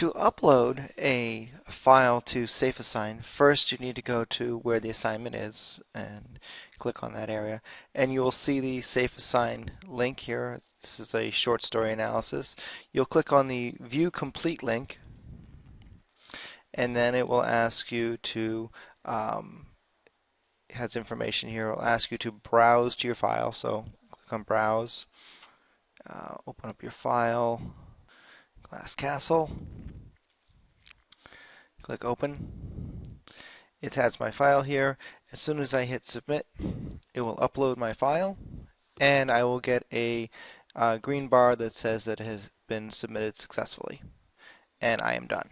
To upload a file to SafeAssign, first you need to go to where the assignment is and click on that area. And you will see the SafeAssign link here. This is a short story analysis. You'll click on the View Complete link and then it will ask you to um, it has information here. It will ask you to browse to your file. So click on Browse, uh, open up your file, Glass Castle. Click open. It has my file here. As soon as I hit submit, it will upload my file and I will get a uh, green bar that says that it has been submitted successfully. And I am done.